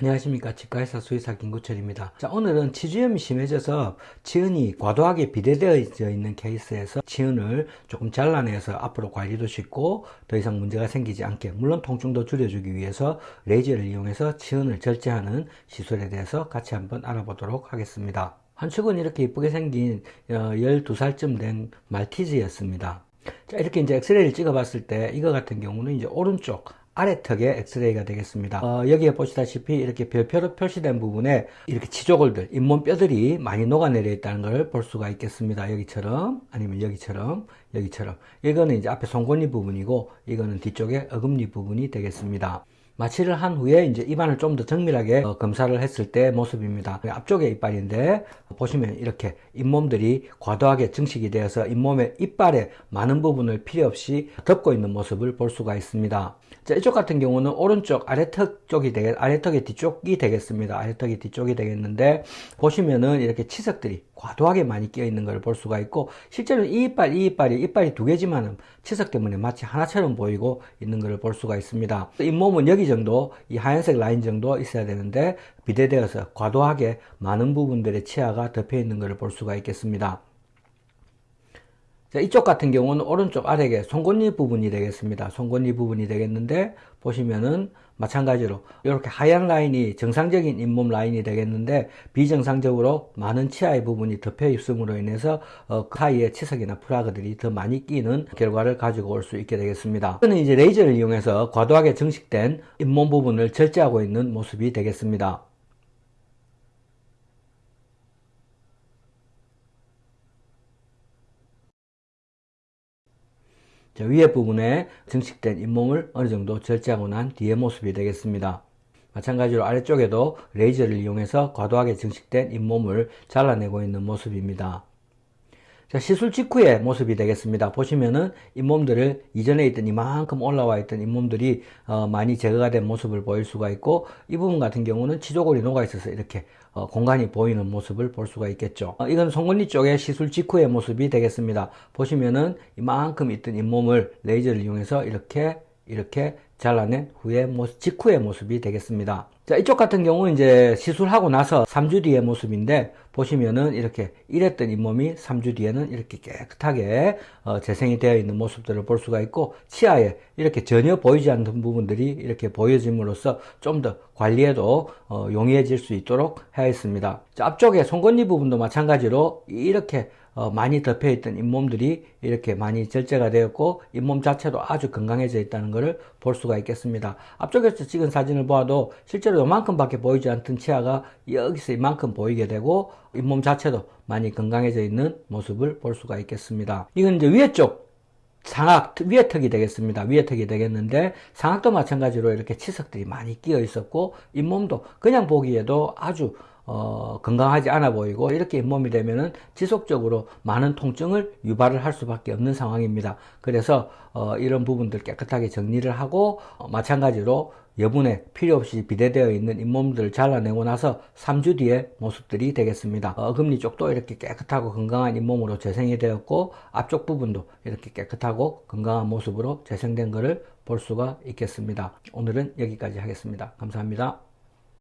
안녕하십니까. 치과의사 수의사 김구철입니다. 자 오늘은 치주염이 심해져서 치은이 과도하게 비대되어 있는 케이스에서 치은을 조금 잘라내서 앞으로 관리도 쉽고 더 이상 문제가 생기지 않게 물론 통증도 줄여주기 위해서 레이저를 이용해서 치은을 절제하는 시술에 대해서 같이 한번 알아보도록 하겠습니다. 한축은 이렇게 이쁘게 생긴 12살쯤 어, 된 말티즈였습니다. 자 이렇게 이제 엑스레이를 찍어 봤을 때 이거 같은 경우는 이제 오른쪽 아래턱의 엑스레이가 되겠습니다. 어, 여기에 보시다시피 이렇게 별표로 표시된 부분에 이렇게 치조골들, 잇몸 뼈들이 많이 녹아내려 있다는 걸 볼 수가 있겠습니다. 여기처럼 아니면 여기처럼 여기처럼 이거는 이제 앞에 송곳니 부분이고 이거는 뒤쪽에 어금니 부분이 되겠습니다. 마취를 한 후에 이제 입안을 좀 더 정밀하게 어, 검사를 했을 때 모습입니다. 앞쪽에 이빨인데 보시면 이렇게 잇몸들이 과도하게 증식이 되어서 잇몸의 이빨의 많은 부분을 필요 없이 덮고 있는 모습을 볼 수가 있습니다. 자, 이쪽 같은 경우는 오른쪽 아래턱 쪽이 되겠, 아래턱의 뒤쪽이 되겠습니다. 아래턱의 뒤쪽이 되겠는데, 보시면은 이렇게 치석들이 과도하게 많이 끼어 있는 걸 볼 수가 있고, 실제로 이 이빨, 이 이빨이, 이빨이 두 개지만 치석 때문에 마치 하나처럼 보이고 있는 걸 볼 수가 있습니다. 잇몸은 여기 정도, 이 하얀색 라인 정도 있어야 되는데, 비대되어서 과도하게 많은 부분들의 치아가 덮여 있는 걸 볼 수가 있겠습니다. 자, 이쪽 같은 경우는 오른쪽 아래에 송곳니 부분이 되겠습니다. 송곳니 부분이 되겠는데 보시면은 마찬가지로 이렇게 하얀 라인이 정상적인 잇몸 라인이 되겠는데 비정상적으로 많은 치아의 부분이 덮여 있음으로 인해서 어, 그 사이에 치석이나 프라그들이 더 많이 끼는 결과를 가지고 올 수 있게 되겠습니다. 이거는 이제 레이저를 이용해서 과도하게 증식된 잇몸 부분을 절제하고 있는 모습이 되겠습니다. 위에 부분에 증식된 잇몸을 어느 정도 절제하고 난 뒤의 모습이 되겠습니다. 마찬가지로 아래쪽에도 레이저를 이용해서 과도하게 증식된 잇몸을 잘라내고 있는 모습입니다. 자, 시술 직후의 모습이 되겠습니다. 보시면은 잇몸들을 이전에 있던 이만큼 올라와 있던 잇몸들이 어, 많이 제거가 된 모습을 보일 수가 있고 이 부분 같은 경우는 치조골이 녹아 있어서 이렇게 어, 공간이 보이는 모습을 볼 수가 있겠죠. 어, 이건 송곳니 쪽의 시술 직후의 모습이 되겠습니다. 보시면은 이만큼 있던 잇몸을 레이저를 이용해서 이렇게 이렇게 잘라낸 후에 모습, 직후의 모습이 되겠습니다. 자, 이쪽 같은 경우는 이제 시술하고 나서 3주 뒤의 모습인데 보시면은 이렇게 이랬던 잇몸이 3주 뒤에는 이렇게 깨끗하게 어, 재생이 되어 있는 모습들을 볼 수가 있고 치아에 이렇게 전혀 보이지 않는 부분들이 이렇게 보여짐으로써 좀 더 관리에도 어, 용이해질 수 있도록 하였습니다. 자, 앞쪽에 송곳니 부분도 마찬가지로 이렇게 어, 많이 덮여있던 잇몸들이 이렇게 많이 절제가 되었고 잇몸 자체도 아주 건강해져 있다는 것을 볼 수가 있겠습니다. 앞쪽에서 찍은 사진을 보아도 실제로 이만큼 밖에 보이지 않던 치아가 여기서 이만큼 보이게 되고 잇몸 자체도 많이 건강해져 있는 모습을 볼 수가 있겠습니다. 이건 이제 위에 쪽 상악 위에 턱이 되겠습니다. 위에 턱이 되겠는데 상악도 마찬가지로 이렇게 치석들이 많이 끼어 있었고 잇몸도 그냥 보기에도 아주 어, 건강하지 않아 보이고 이렇게 잇몸이 되면은 지속적으로 많은 통증을 유발을 할 수밖에 없는 상황입니다. 그래서 어, 이런 부분들 깨끗하게 정리를 하고 어, 마찬가지로 여분에 필요 없이 비대되어 있는 잇몸들을 잘라내고 나서 3주 뒤에 모습들이 되겠습니다. 어금니 쪽도 이렇게 깨끗하고 건강한 잇몸으로 재생이 되었고 앞쪽 부분도 이렇게 깨끗하고 건강한 모습으로 재생된 것을 볼 수가 있겠습니다. 오늘은 여기까지 하겠습니다. 감사합니다.